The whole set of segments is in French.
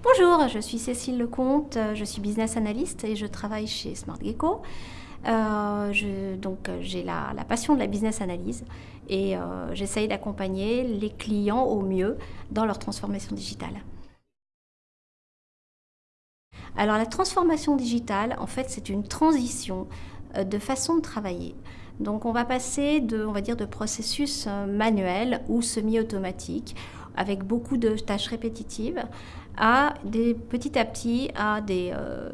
Bonjour, je suis Cécile Lecomte, je suis business analyst et je travaille chez Smart Gecko. Euh, donc j'ai la, passion de la business analyse et euh, j'essaye d'accompagner les clients au mieux dans leur transformation digitale. Alors la transformation digitale, en fait, c'est une transition euh, de façon de travailler. Donc on va passer de, on va dire, de processus manuels ou semi-automatiques avec beaucoup de tâches répétitives à des, petit à petit à des, euh,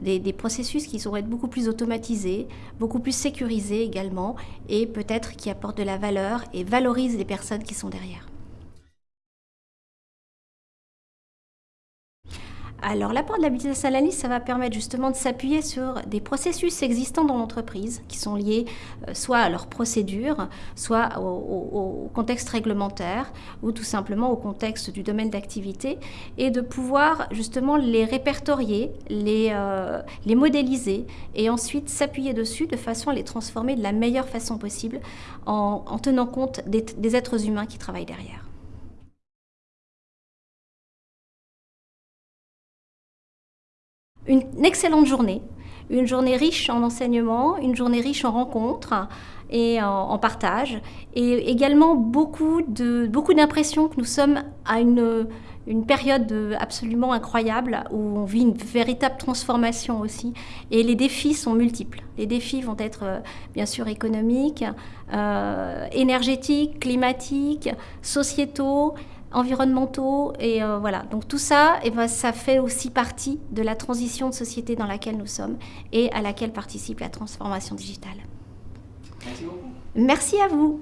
des, processus qui sont être beaucoup plus automatisés, beaucoup plus sécurisés également et peut-être qui apportent de la valeur et valorisent les personnes qui sont derrière. Alors l'apport de la business analyst, ça va permettre justement de s'appuyer sur des processus existants dans l'entreprise qui sont liés euh, soit à leurs procédures, soit au, contexte réglementaire ou tout simplement au contexte du domaine d'activité et de pouvoir justement les répertorier, les, euh, les modéliser et ensuite s'appuyer dessus de façon à les transformer de la meilleure façon possible en, tenant compte des êtres humains qui travaillent derrière. Une excellente journée, une journée riche en enseignements, une journée riche en rencontres et en, partage, et également beaucoup de beaucoup d'impressions que nous sommes à une, une période absolument incroyable où on vit une véritable transformation aussi, et les défis sont multiples. Les défis vont être bien sûr économiques, euh, énergétiques, climatiques, sociétaux, environnementaux et euh, voilà. Donc tout ça, et eh ben, ça fait aussi partie de la transition de société dans laquelle nous sommes et à laquelle participe la transformation digitale. Merci beaucoup. Merci à vous.